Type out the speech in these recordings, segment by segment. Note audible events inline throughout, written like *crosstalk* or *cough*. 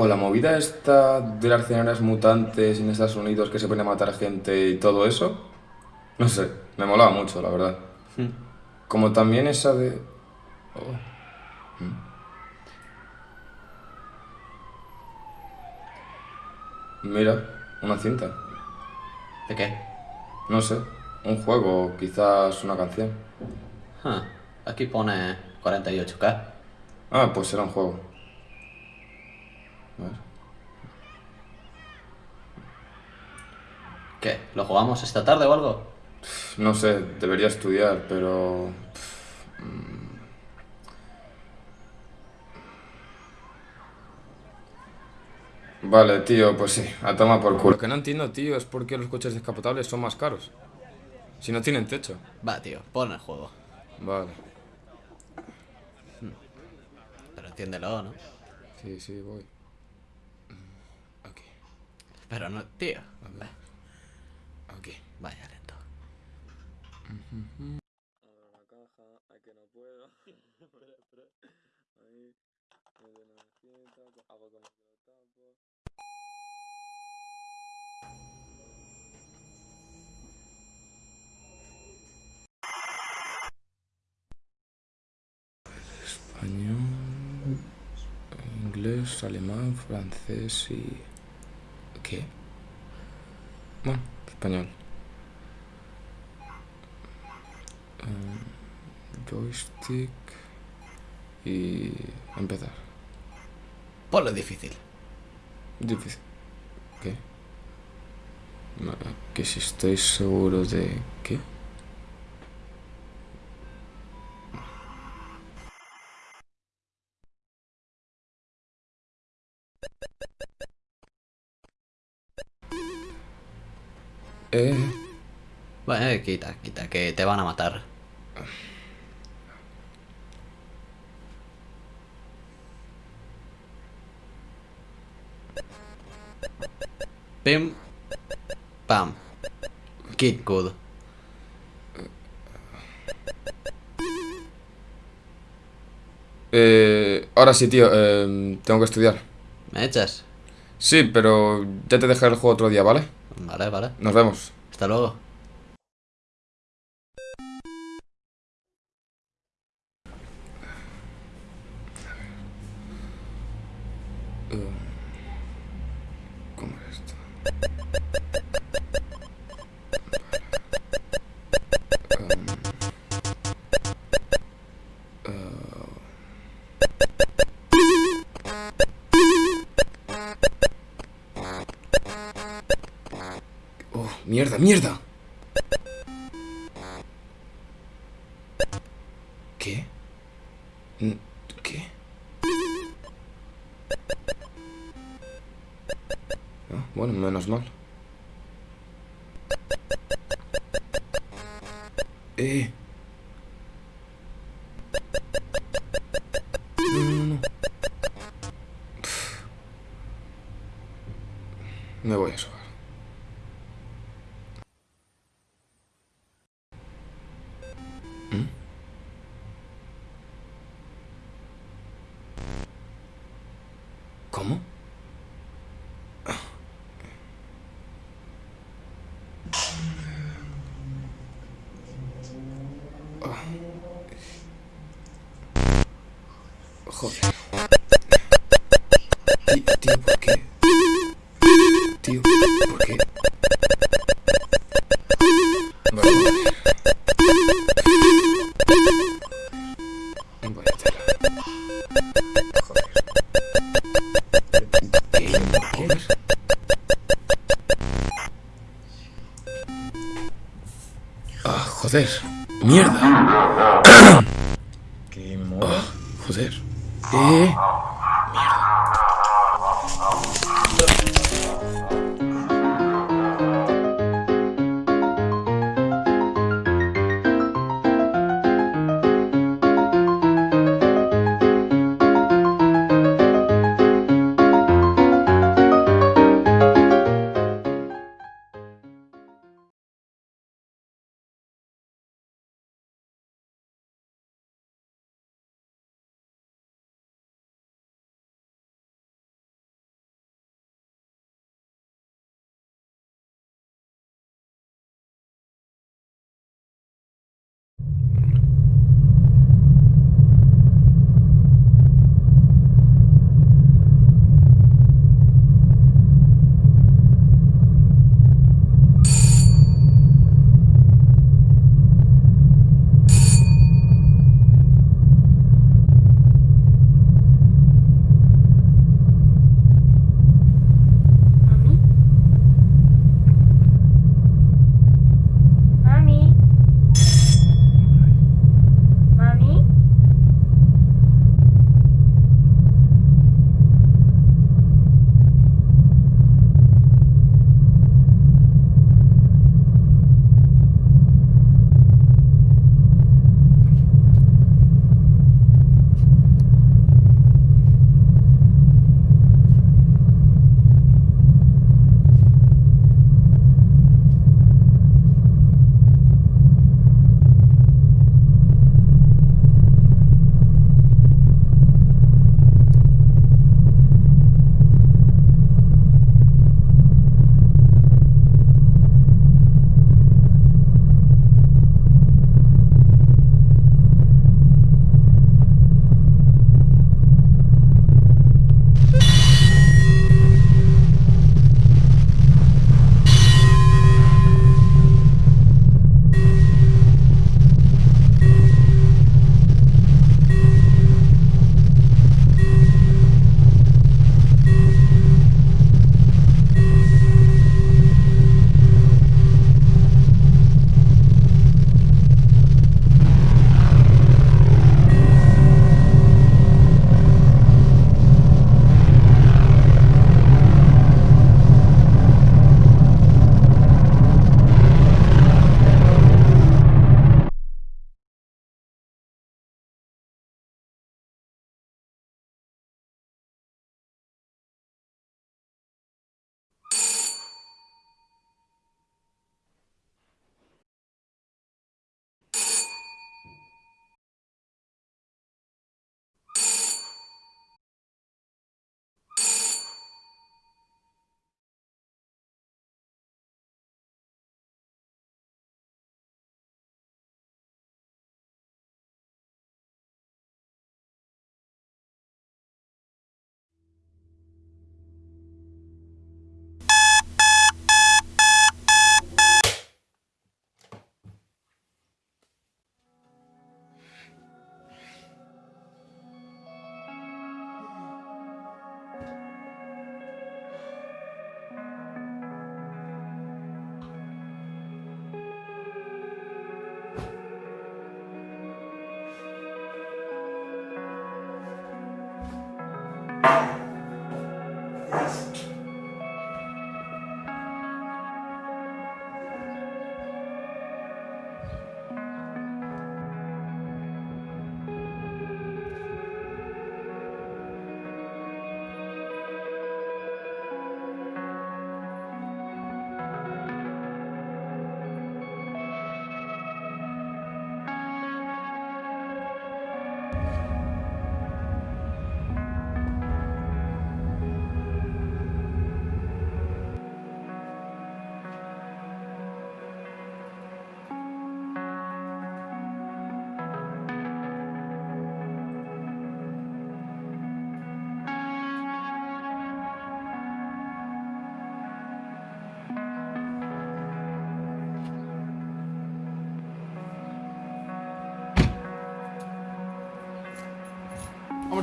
O la movida esta de las escenarios mutantes en Estados Unidos que se pone a matar gente y todo eso. No sé, me molaba mucho, la verdad. Hmm. Como también esa de... Mira, una cinta. ¿De qué? No sé, un juego, quizás una canción. Ah, aquí pone 48K. Ah, pues será un juego. A ver. ¿Qué? ¿Lo jugamos esta tarde o algo? No sé, debería estudiar, pero... Vale, tío, pues sí, a tomar por culo. Lo que no entiendo, tío, es por qué los coches descapotables son más caros. Si no tienen techo. Va, tío, pon el juego. Vale. Pero entiéndelo, ¿no? Sí, sí, voy. Aquí, Pero no, tío. Va, aquí. Vaya lento. Abro la caja, ay que no puedo. espera. Ahí, meto una cinta, hago como que lo. Español, inglés, alemán, francés y... ¿Qué? Bueno, español. Eh, joystick y empezar. Ponlo difícil. Difícil. ¿Qué? Que si estoy seguro de... ¿Qué? Eh... Bueno, eh, quita, quita, que te van a matar. Pim. Pam. Kid good. Eh, ahora sí, tío, eh, tengo que estudiar. ¿Me echas? Sí, pero ya te dejaré el juego otro día, ¿vale? Vale, vale. Nos vemos. Hasta luego. Mierda, mierda. Joder. Tío, tío, ¿por qué? Tío, ¿por qué? Ah, joder. Mierda. *coughs* ¿Qué mola? Joder. Eh. Vamos,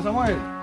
Samuel.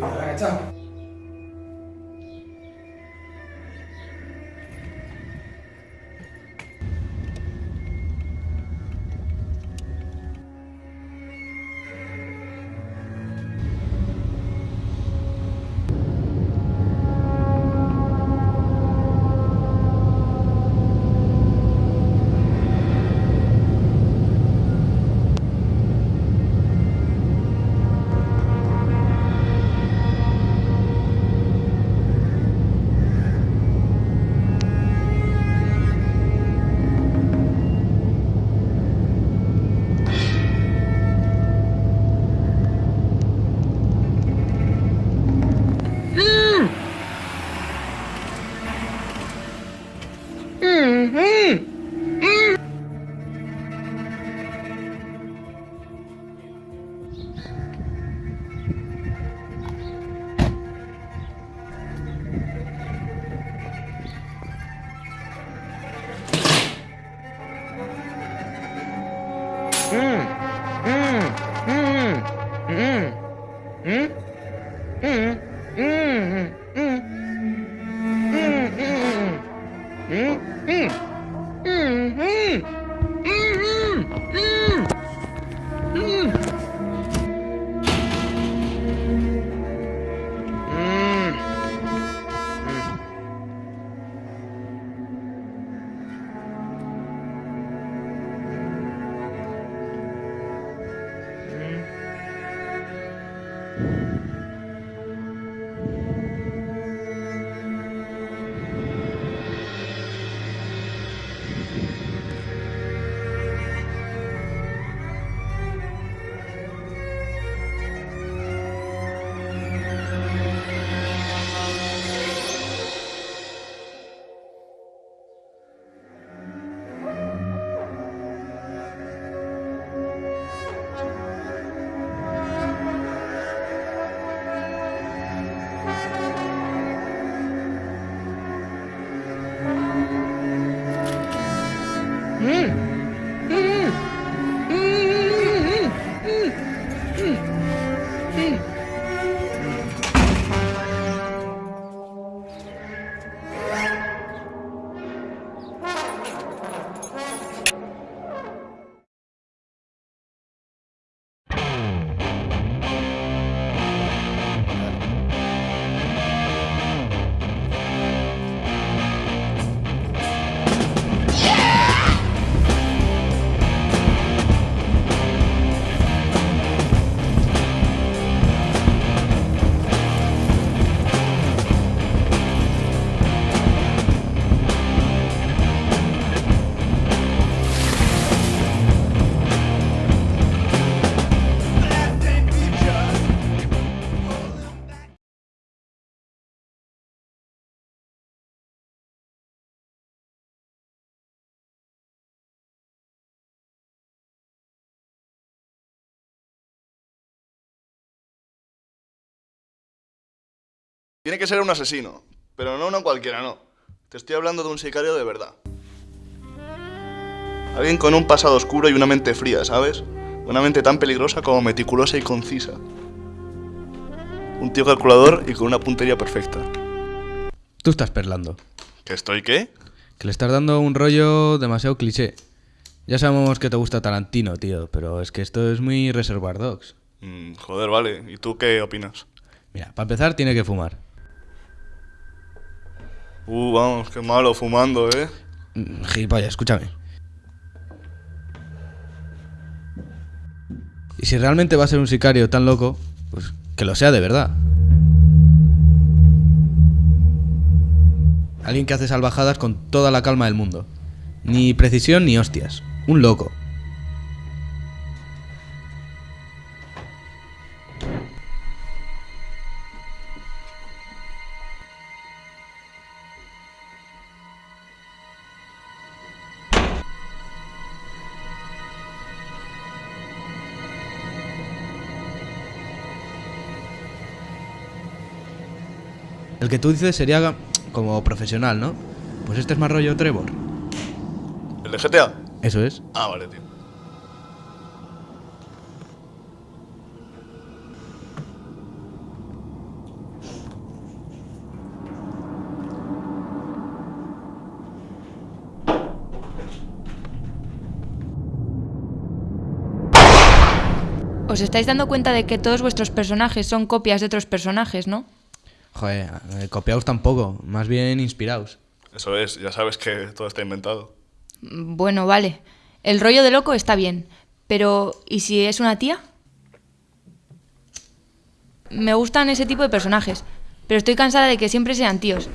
对，哎，这样。嗯嗯嗯嗯。Tiene que ser un asesino, pero no uno cualquiera, no. Te estoy hablando de un sicario de verdad. Alguien con un pasado oscuro y una mente fría, ¿sabes? Una mente tan peligrosa como meticulosa y concisa. Un tío calculador y con una puntería perfecta. Tú estás perlando. ¿Que estoy qué? Que le estás dando un rollo demasiado cliché. Ya sabemos que te gusta Tarantino, tío, pero es que esto es muy Reservoir Dogs. Mm, joder, vale. ¿Y tú qué opinas? Mira, para empezar tiene que fumar. Uh, vamos, qué malo fumando, ¿eh? Gilipollas, escúchame. Y si realmente va a ser un sicario tan loco, pues que lo sea de verdad. Alguien que hace salvajadas con toda la calma del mundo. Ni precisión ni hostias. Un loco. El que tú dices sería como profesional, ¿no? Pues este es más rollo Trevor. ¿El de GTA? Eso es. Ah, vale, tío. Os estáis dando cuenta de que todos vuestros personajes son copias de otros personajes, ¿no? Joder, eh, copiaos tampoco, más bien inspiraos. Eso es, ya sabes que todo está inventado. Bueno, vale. El rollo de loco está bien. Pero, ¿y si es una tía? Me gustan ese tipo de personajes. Pero estoy cansada de que siempre sean tíos.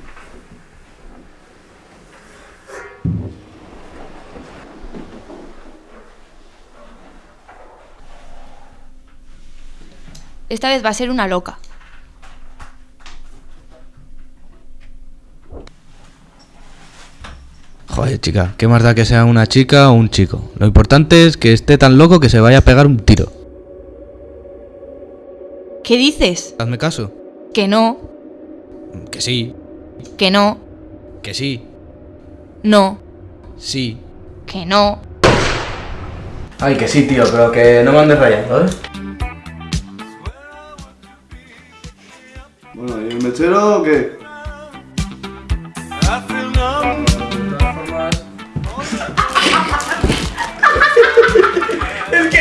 Esta vez va a ser una loca. Joder, chica, ¿qué más da que sea una chica o un chico? Lo importante es que esté tan loco que se vaya a pegar un tiro. ¿Qué dices? Hazme caso. Que no, Que sí, que no, que sí, no, sí. que no. Ay, que sí, tío, pero que no me andes rayando, ¿eh? Bueno, ¿y el mechero o qué?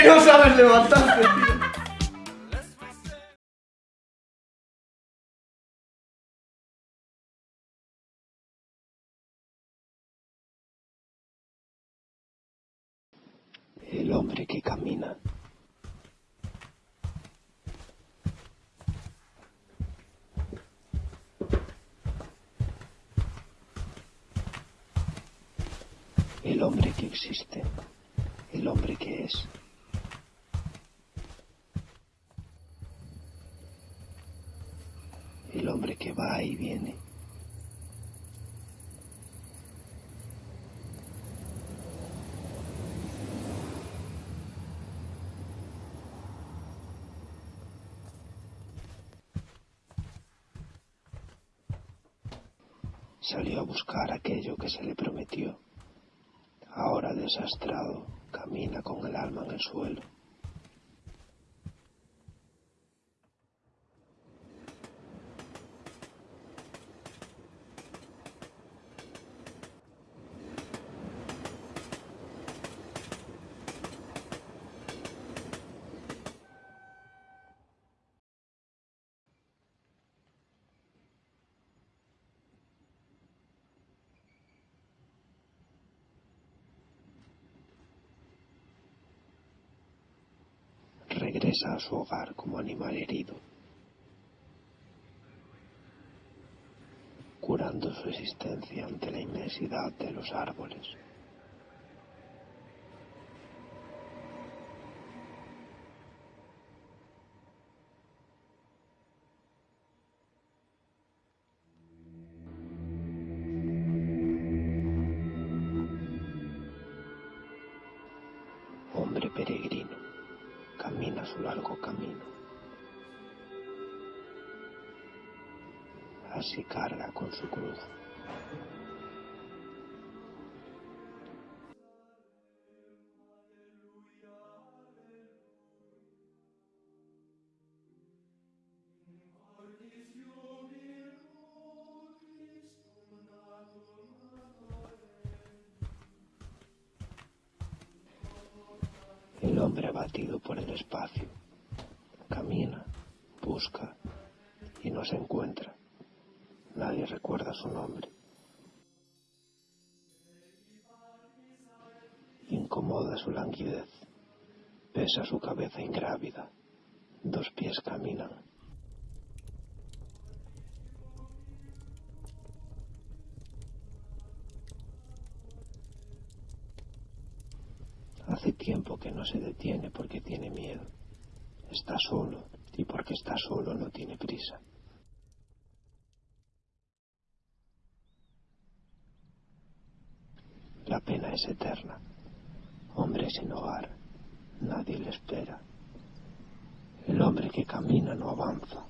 No sabes levantarte, El hombre que camina. El hombre que existe. El hombre que es. Hombre que va y viene. Salió a buscar aquello que se le prometió. Ahora desastrado, camina con el alma en el suelo. Regresa a su hogar como animal herido, curando su existencia ante la inmensidad de los árboles. Así carga con su cruz. Busca y no se encuentra. Nadie recuerda su nombre. Incomoda su languidez. Pesa su cabeza ingrávida. Dos pies caminan. Hace tiempo que no se detiene porque tiene miedo. Está solo y porque está solo no tiene prisa. La pena es eterna. Hombre sin hogar. Nadie le espera. El hombre que camina no avanza.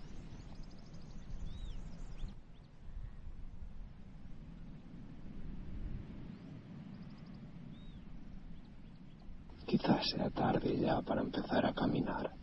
Quizás sea tarde ya para empezar a caminar.